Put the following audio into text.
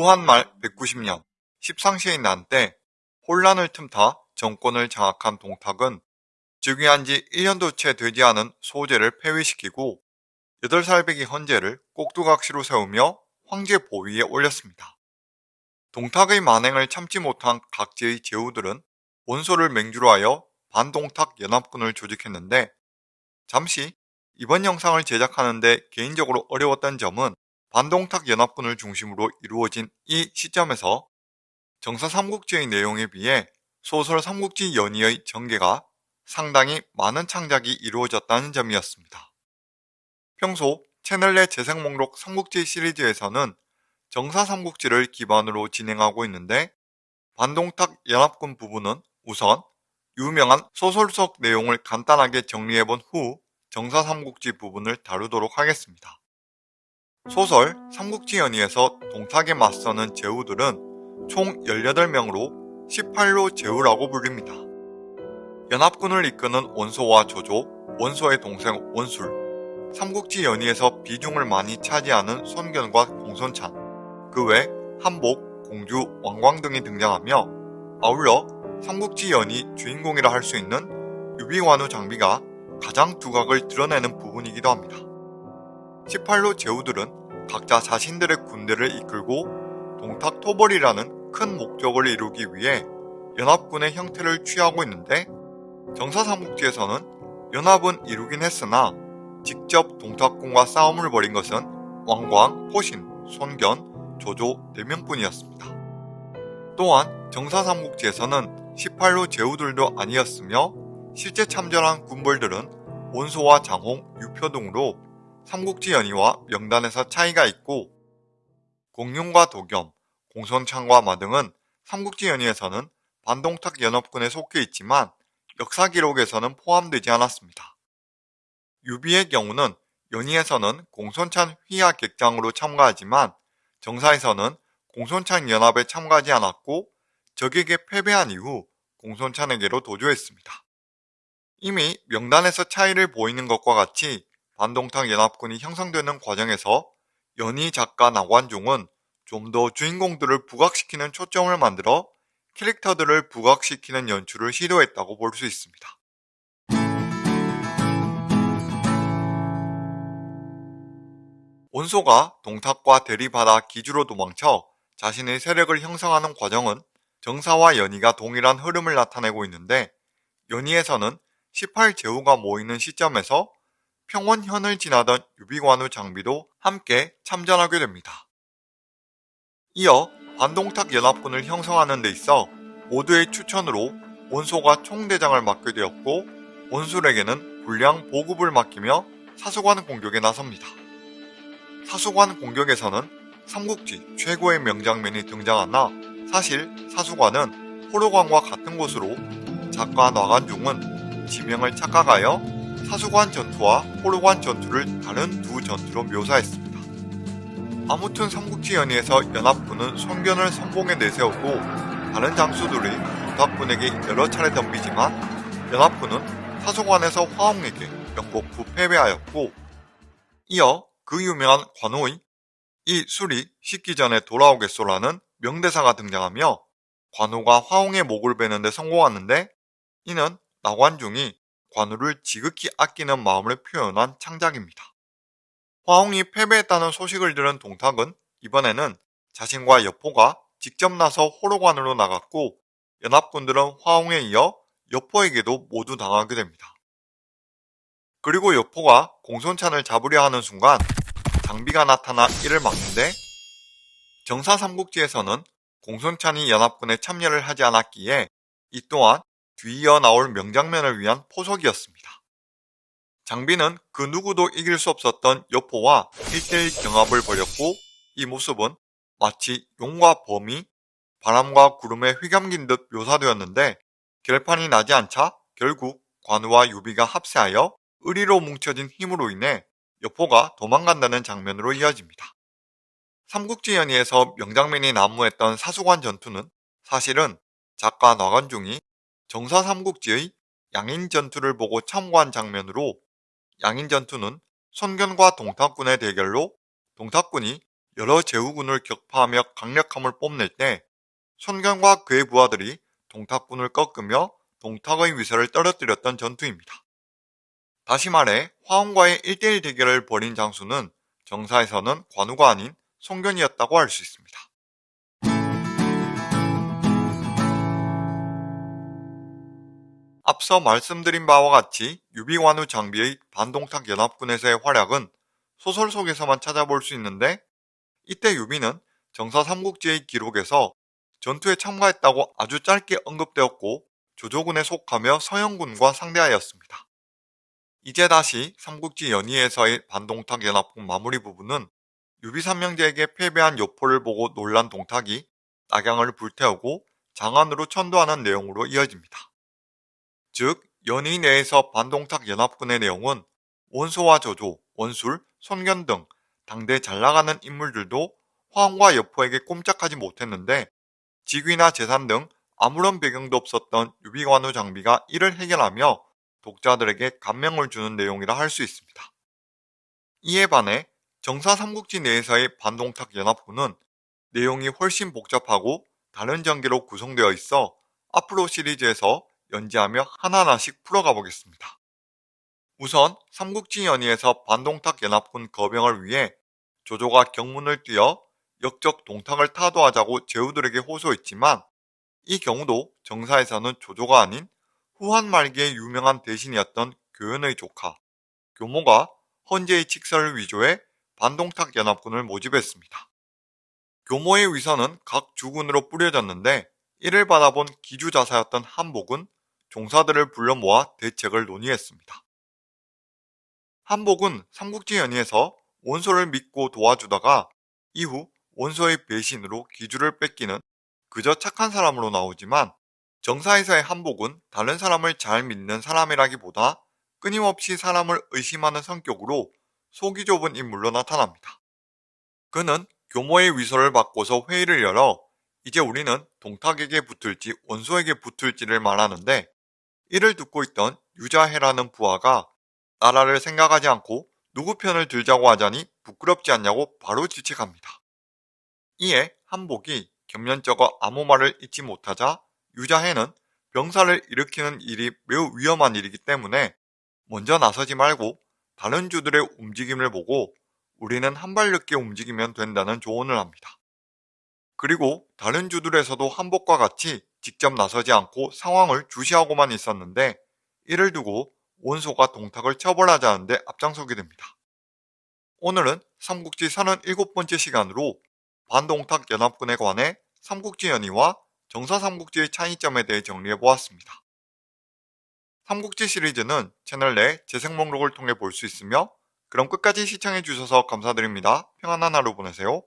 후한 말 190년 십상시의 난 때 혼란을 틈타 정권을 장악한 동탁은 즉위한 지 1년도 채 되지 않은 소재를 폐위시키고 8살 배기 헌재를 꼭두각시로 세우며 황제 보위에 올렸습니다. 동탁의 만행을 참지 못한 각지의 제후들은 원소를 맹주로 하여 반동탁 연합군을 조직했는데 잠시 이번 영상을 제작하는데 개인적으로 어려웠던 점은 반동탁 연합군을 중심으로 이루어진 이 시점에서 정사 삼국지의 내용에 비해 소설 삼국지 연의의 전개가 상당히 많은 창작이 이루어졌다는 점이었습니다. 평소 채널 내 재생 목록 삼국지 시리즈에서는 정사 삼국지를 기반으로 진행하고 있는데 반동탁 연합군 부분은 우선 유명한 소설 속 내용을 간단하게 정리해본 후 정사 삼국지 부분을 다루도록 하겠습니다. 소설 삼국지 연의에서 동탁에 맞서는 제후들은 총 18명으로 18로 제후라고 불립니다. 연합군을 이끄는 원소와 조조, 원소의 동생 원술, 삼국지 연의에서 비중을 많이 차지하는 손견과 공손찬, 그 외 한복, 공주, 왕광 등이 등장하며 아울러 삼국지 연의 주인공이라 할 수 있는 유비관우 장비가 가장 두각을 드러내는 부분이기도 합니다. 18로 제후들은 각자 자신들의 군대를 이끌고 동탁 토벌이라는 큰 목적을 이루기 위해 연합군의 형태를 취하고 있는데 정사삼국지에서는 연합은 이루긴 했으나 직접 동탁군과 싸움을 벌인 것은 왕광, 호신, 손견, 조조 4명뿐이었습니다. 또한 정사삼국지에서는 18로 제후들도 아니었으며 실제 참전한 군벌들은 원소와 장홍, 유표 등으로 삼국지 연의와 명단에서 차이가 있고 공룡과 도겸, 공손창과 마 등은 삼국지 연의에서는 반동탁 연합군에 속해 있지만 역사 기록에서는 포함되지 않았습니다. 유비의 경우는 연희에서는 공손찬 휘하 객장으로 참가하지만 정사에서는 공손찬 연합에 참가하지 않았고 적에게 패배한 이후 공손찬에게로 도주했습니다. 이미 명단에서 차이를 보이는 것과 같이 반동탁 연합군이 형성되는 과정에서 연희 작가 나관중은 좀 더 주인공들을 부각시키는 초점을 만들어 캐릭터들을 부각시키는 연출을 시도했다고 볼 수 있습니다. 원소가 동탁과 대립하다 기주로 도망쳐 자신의 세력을 형성하는 과정은 정사와 연희가 동일한 흐름을 나타내고 있는데 연희에서는 18제후가 모이는 시점에서 평원현을 지나던 유비관우 장비도 함께 참전하게 됩니다. 이어 반동탁 연합군을 형성하는 데 있어 모두의 추천으로 원소가 총대장을 맡게 되었고 원술에게는 불량 보급을 맡기며 사수관 공격에 나섭니다. 사수관 공격에서는 삼국지 최고의 명장면이 등장하나 사실 사수관은 호로관과 같은 곳으로 작가 나관중은 지명을 착각하여 사수관 전투와 호로관 전투를 다른 두 전투로 묘사했습니다. 아무튼 삼국지 연의에서 연합군은 손견을 선봉에 내세우고 다른 장수들이 동탁군에게 여러 차례 덤비지만 연합군은 사수관에서 영국 후 패배하였고 이어 그 유명한 관호의 이 술이 식기 전에 돌아오겠소라는 명대사가 등장하며 관우가 화홍의 목을 베는데 성공하는데 이는 나관중이 관우를 지극히 아끼는 마음을 표현한 창작입니다. 화홍이 패배했다는 소식을 들은 동탁은 이번에는 자신과 여포가 직접 나서 호로관으로 나갔고 연합군들은 화홍에 이어 여포에게도 모두 당하게 됩니다. 그리고 여포가 공손찬을 잡으려 하는 순간 장비가 나타나 이를 막는데 정사 삼국지에서는 공손찬이 연합군에 참여를 하지 않았기에 이 또한 뒤이어 나올 명장면을 위한 포석이었습니다. 장비는 그 누구도 이길 수 없었던 여포와 1대1 경합을 벌였고 이 모습은 마치 용과 범이 바람과 구름에 휘감긴 듯 묘사되었는데 결판이 나지 않자 결국 관우와 유비가 합세하여 의리로 뭉쳐진 힘으로 인해 여포가 도망간다는 장면으로 이어집니다. 삼국지 연의에서 명장면이 난무했던 사수관 전투는 사실은 작가 나관중이 정사 삼국지의 양인 전투를 보고 참고한 장면으로 양인 전투는 손견과 동탁군의 대결로 동탁군이 여러 제후군을 격파하며 강력함을 뽐낼 때 손견과 그의 부하들이 동탁군을 꺾으며 동탁의 위세를 떨어뜨렸던 전투입니다. 다시 말해 화원과의 1대1 대결을 벌인 장수는 정사에서는 관우가 아닌 송견이었다고 할 수 있습니다. 앞서 말씀드린 바와 같이 유비관우 장비의 반동탁 연합군에서의 활약은 소설 속에서만 찾아볼 수 있는데 이때 유비는 정사 삼국지의 기록에서 전투에 참가했다고 아주 짧게 언급되었고 조조군에 속하며 서영군과 상대하였습니다. 이제 다시 삼국지 연의에서의 반동탁 연합군 마무리 부분은 유비 삼형제에게 패배한 여포를 보고 놀란 동탁이 낙양을 불태우고 장안으로 천도하는 내용으로 이어집니다. 즉 연의 내에서 반동탁 연합군의 내용은 원소와 조조, 원술, 손견 등 당대 잘나가는 인물들도 화엄과 여포에게 꼼짝하지 못했는데 직위나 재산 등 아무런 배경도 없었던 유비관우 장비가 이를 해결하며 독자들에게 감명을 주는 내용이라 할 수 있습니다. 이에 반해 정사 삼국지 내에서의 반동탁 연합군은 내용이 훨씬 복잡하고 다른 전개로 구성되어 있어 앞으로 시리즈에서 연지하며 하나하나씩 풀어가 보겠습니다. 우선 삼국지 연의에서 반동탁 연합군 거병을 위해 조조가 경문을 뛰어 역적 동탁을 타도하자고 제후들에게 호소했지만 이 경우도 정사에서는 조조가 아닌 후한 말기에 유명한 대신이었던 교연의 조카 교모가 헌재의 칙서를 위조해 반동탁 연합군을 모집했습니다. 교모의 위선은 각 주군으로 뿌려졌는데 이를 받아본 기주자사였던 한복은 종사들을 불러 모아 대책을 논의했습니다. 한복은 삼국지 연의에서 원소를 믿고 도와주다가 이후 원소의 배신으로 기주를 뺏기는 그저 착한 사람으로 나오지만 정사에서의 한복은 다른 사람을 잘 믿는 사람이라기보다 끊임없이 사람을 의심하는 성격으로 속이 좁은 인물로 나타납니다. 그는 교모의 위서를 받고서 회의를 열어 이제 우리는 동탁에게 붙을지 원소에게 붙을지를 말하는데 이를 듣고 있던 유자해라는 부하가 나라를 생각하지 않고 누구 편을 들자고 하자니 부끄럽지 않냐고 바로 지책합니다. 이에 한복이 겸연쩍어 아무 말을 잊지 못하자 유자해는 병사를 일으키는 일이 매우 위험한 일이기 때문에 먼저 나서지 말고 다른 주들의 움직임을 보고 우리는 한 발 늦게 움직이면 된다는 조언을 합니다. 그리고 다른 주들에서도 한복과 같이 직접 나서지 않고 상황을 주시하고만 있었는데 이를 두고 원소가 동탁을 처벌하자는데 앞장서게 됩니다. 오늘은 삼국지 37번째 시간으로 반동탁 연합군에 관해 삼국지 연의와 정사 삼국지의 차이점에 대해 정리해 보았습니다. 삼국지 시리즈는 채널 내 재생 목록을 통해 볼 수 있으며 그럼 끝까지 시청해 주셔서 감사드립니다. 평안한 하루 보내세요.